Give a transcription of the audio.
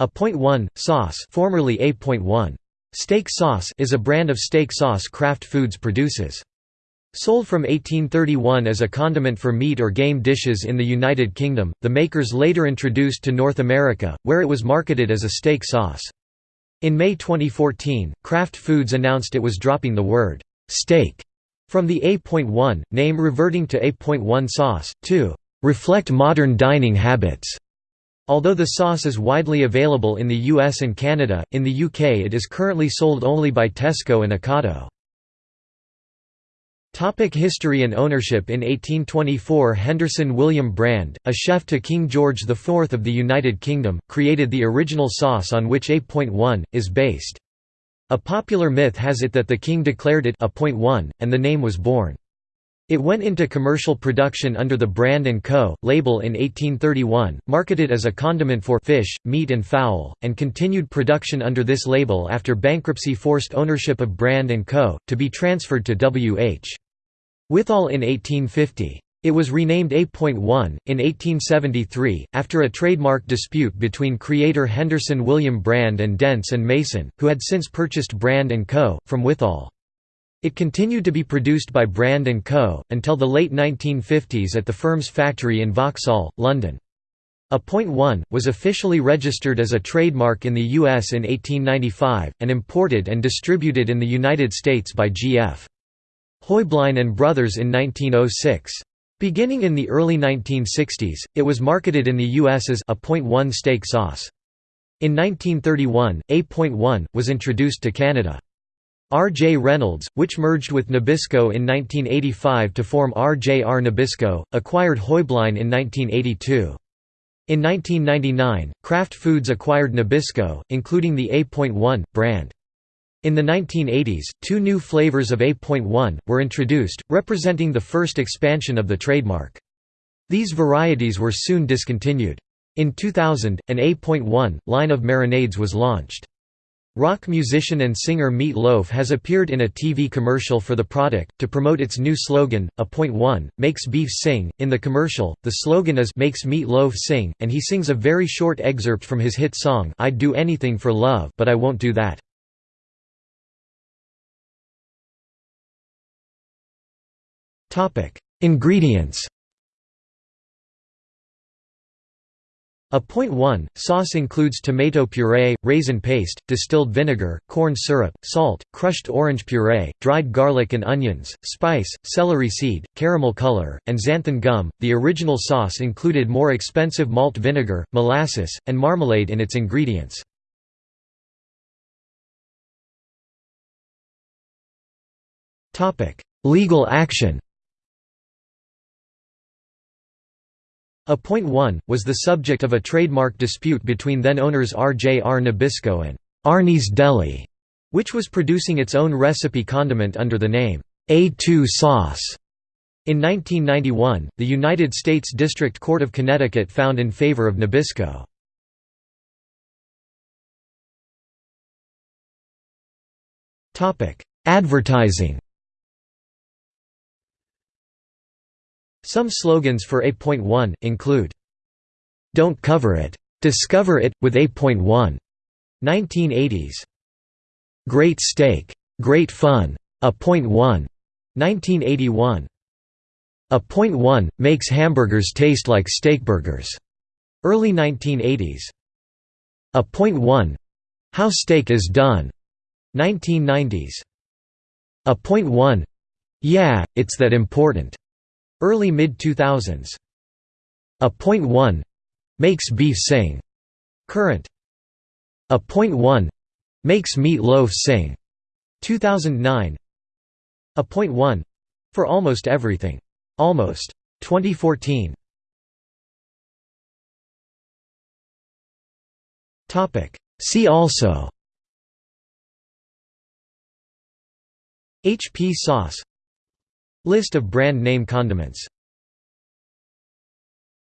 A point one sauce, formerly A.1 steak sauce, is a brand of steak sauce Kraft Foods produces. Sold from 1831 as a condiment for meat or game dishes in the United Kingdom, the makers later introduced to North America, where it was marketed as a steak sauce. In May 2014, Kraft Foods announced it was dropping the word steak from the A.1 name reverting to A.1 sauce, to reflect modern dining habits. Although the sauce is widely available in the US and Canada, in the UK it is currently sold only by Tesco and Ocado. Topic history and ownership In 1824 Henderson William Brand, a chef to King George IV of the United Kingdom, created the original sauce on which A.1, is based. A popular myth has it that the king declared it A.1, and the name was born. It went into commercial production under the Brand & Co. label in 1831, marketed as a condiment for fish, meat and fowl, and continued production under this label after bankruptcy forced ownership of Brand & Co., to be transferred to W.H. Withall in 1850. It was renamed A.1, in 1873, after a trademark dispute between creator Henderson William Brand and Dents and Mason, who had since purchased Brand & Co., from Withall. It continued to be produced by Brand & Co., until the late 1950s at the firm's factory in Vauxhall, London. A point one, was officially registered as a trademark in the U.S. in 1895, and imported and distributed in the United States by G.F. Heublein and Brothers in 1906. Beginning in the early 1960s, it was marketed in the U.S. as a point one steak sauce. In 1931, A.1 was introduced to Canada. R. J. Reynolds, which merged with Nabisco in 1985 to form R. J. R. Nabisco, acquired Heublein in 1982. In 1999, Kraft Foods acquired Nabisco, including the A.1 brand. In the 1980s, two new flavors of A.1 were introduced, representing the first expansion of the trademark. These varieties were soon discontinued. In 2000, an A.1 line of marinades was launched. Rock musician and singer Meat Loaf has appeared in a TV commercial for the product, to promote its new slogan, A Point One, makes beef sing. In the commercial, the slogan is Makes Meat Loaf sing, and he sings a very short excerpt from his hit song I'd do anything for love but I won't do that. Ingredients A point one, sauce includes tomato puree, raisin paste, distilled vinegar, corn syrup, salt, crushed orange puree, dried garlic and onions, spice, celery seed, caramel color, and xanthan gum. The original sauce included more expensive malt vinegar, molasses, and marmalade in its ingredients. Legal action A point one, was the subject of a trademark dispute between then-owners R. J. R. Nabisco and Arnie's Deli, which was producing its own recipe condiment under the name, A2 sauce. In 1991, the United States District Court of Connecticut found in favor of Nabisco. Advertising Some slogans for A.1, include, "'Don't cover it. Discover it, with A.1' 1980s. Great Steak. Great Fun. A Point One, 1981. A Point One makes hamburgers taste like steakburgers. Early 1980s. A Point One, How Steak is Done. 1990s. A Point One, Yeah, it's that important. Early mid-2000s. A point one makes beef sing. Current. A point one makes meat loaf sing. 2009. A point one for almost everything. Almost. 2014. Topic. See also. HP sauce List of brand name condiments